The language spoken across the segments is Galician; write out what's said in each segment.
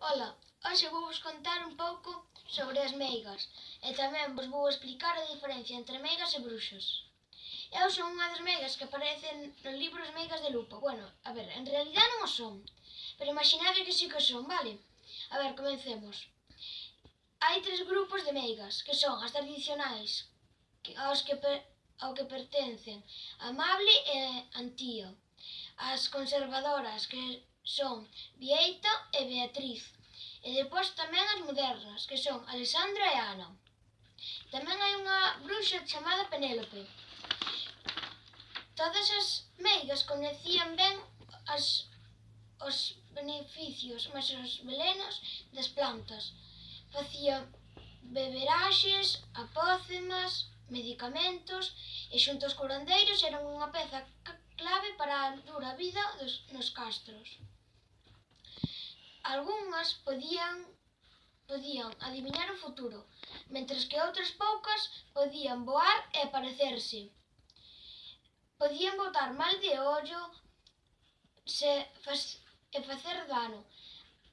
Ola, hoxe vou vos contar un pouco sobre as meigas e tamén vos vou explicar a diferencia entre meigas e bruxos. Eu son unha das meigas que aparecen nos libros meigas de lupo. Bueno, a ver, en realidad non o son, pero imaginade que sí que son, vale? A ver, comencemos. Hai tres grupos de meigas, que son as tradicionais, que, aos que per, ao que pertencen Amable e Antío. As conservadoras, que son Vieita e Beatriz E depois tamén as modernas, que son Alexandra e Ana. Tamén hai unha bruxa chamada Penélope. Todas as meigas coñecían ben as, os beneficios, mas os velenos das plantas. Facía beberaxes, apócemas, medicamentos e xunto aos curandeiros eran unha peza clave para a dura vida dos, nos castros algunhas podían podían adivinar o futuro, mentres que outras poucas podían voar e aparecerse. Podían botar mal de ollo se faz, e facer dano,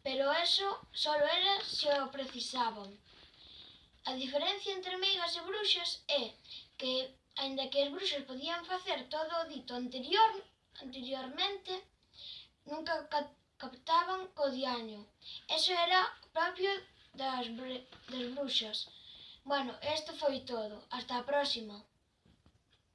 pero eso só era se o precisaban. A diferencia entre meigas e bruxas é que, aínda que as bruxas podían facer todo o dito anterior, anteriormente, nunca captaban co diaño. Eso era propio das, das bruxas. Bueno, isto foi todo. Hasta a próxima.